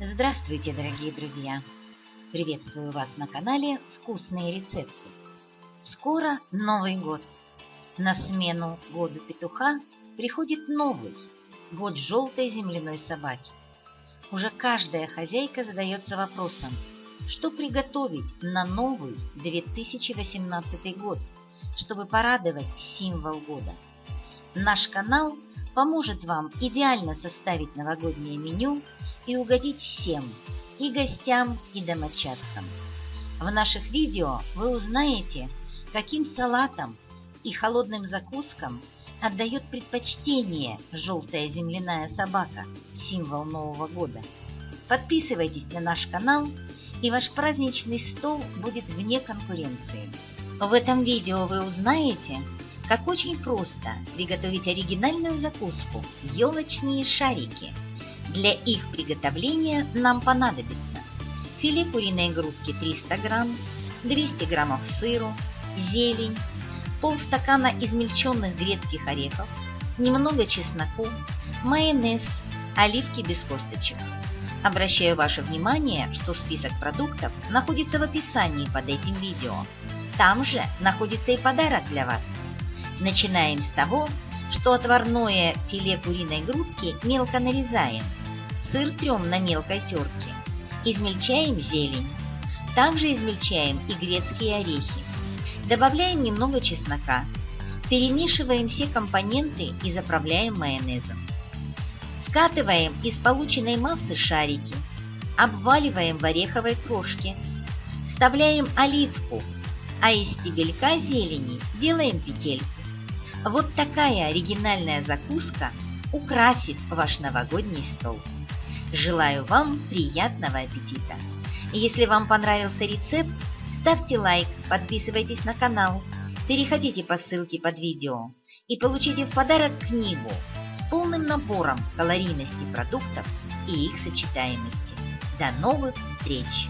Здравствуйте, дорогие друзья! Приветствую вас на канале «Вкусные рецепты». Скоро Новый год. На смену году петуха приходит новый – год желтой земляной собаки. Уже каждая хозяйка задается вопросом, что приготовить на новый 2018 год, чтобы порадовать символ года. Наш канал поможет вам идеально составить новогоднее меню – и угодить всем, и гостям, и домочадцам. В наших видео вы узнаете, каким салатам и холодным закускам отдает предпочтение желтая земляная собака, символ Нового года. Подписывайтесь на наш канал, и ваш праздничный стол будет вне конкуренции. В этом видео вы узнаете, как очень просто приготовить оригинальную закуску – елочные шарики – для их приготовления нам понадобится филе куриной грудки 300 грамм, 200 граммов сыру, зелень, полстакана измельченных грецких орехов, немного чесноку, майонез, оливки без косточек. Обращаю ваше внимание, что список продуктов находится в описании под этим видео. Там же находится и подарок для вас. Начинаем с того, что отварное филе куриной грудки мелко нарезаем – Сыр трем на мелкой терке. Измельчаем зелень. Также измельчаем и грецкие орехи. Добавляем немного чеснока. Перемешиваем все компоненты и заправляем майонезом. Скатываем из полученной массы шарики. Обваливаем в ореховой крошке. Вставляем оливку, а из стебелька зелени делаем петельку. Вот такая оригинальная закуска украсит ваш новогодний стол. Желаю вам приятного аппетита! Если вам понравился рецепт, ставьте лайк, подписывайтесь на канал, переходите по ссылке под видео и получите в подарок книгу с полным набором калорийности продуктов и их сочетаемости. До новых встреч!